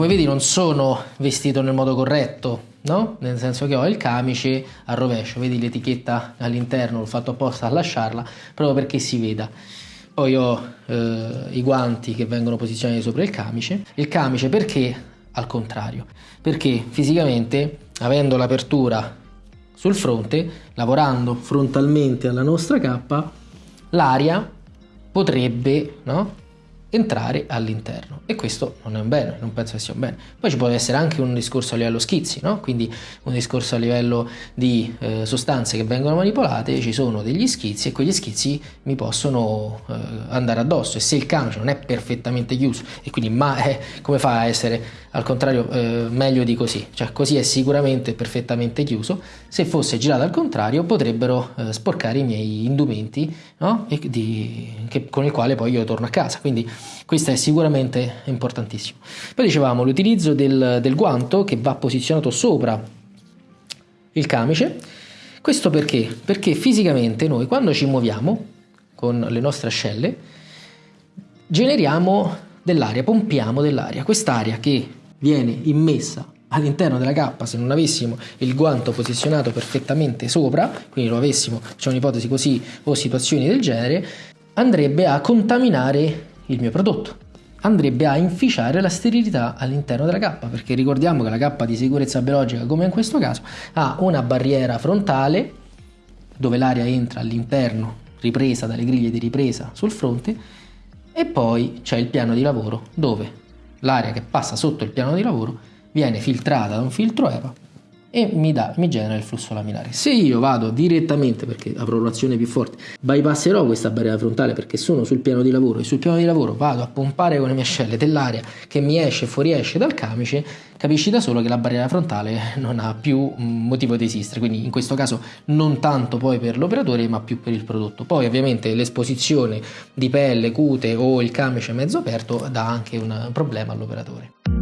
come vedi non sono vestito nel modo corretto, no? Nel senso che ho il camice a rovescio, vedi l'etichetta all'interno, l'ho fatto apposta a lasciarla proprio perché si veda. Poi ho eh, i guanti che vengono posizionati sopra il camice. Il camice perché al contrario? Perché fisicamente, avendo l'apertura sul fronte, lavorando frontalmente alla nostra cappa, l'aria potrebbe no, entrare all'interno e questo non è un bene, non penso che sia un bene. Poi ci può essere anche un discorso a livello schizzi, no? quindi un discorso a livello di eh, sostanze che vengono manipolate, ci sono degli schizzi e quegli schizzi mi possono eh, andare addosso e se il camice non è perfettamente chiuso e quindi ma è, come fa a essere al contrario eh, meglio di così, cioè così è sicuramente perfettamente chiuso, se fosse girato al contrario potrebbero eh, sporcare i miei indumenti no? di, che, con il quale poi io torno a casa, quindi questo è sicuramente importantissimo. Poi dicevamo l'utilizzo del, del guanto che va posizionato sopra il camice, questo perché? Perché fisicamente noi quando ci muoviamo con le nostre ascelle generiamo dell'aria, pompiamo dell'aria, quest'aria che viene immessa all'interno della cappa se non avessimo il guanto posizionato perfettamente sopra, quindi lo avessimo, facciamo un'ipotesi così o situazioni del genere, andrebbe a contaminare il mio prodotto. Andrebbe a inficiare la sterilità all'interno della cappa perché ricordiamo che la cappa di sicurezza biologica come in questo caso ha una barriera frontale dove l'aria entra all'interno ripresa dalle griglie di ripresa sul fronte e poi c'è il piano di lavoro dove l'aria che passa sotto il piano di lavoro viene filtrata da un filtro EVA e mi, dà, mi genera il flusso laminare. Se io vado direttamente, perché avrò un'azione più forte, bypasserò questa barriera frontale perché sono sul piano di lavoro e sul piano di lavoro vado a pompare con le mie ascelle dell'aria che mi esce e fuoriesce dal camice, capisci da solo che la barriera frontale non ha più motivo di esistere, quindi in questo caso non tanto poi per l'operatore ma più per il prodotto. Poi ovviamente l'esposizione di pelle, cute o il camice mezzo aperto dà anche un problema all'operatore.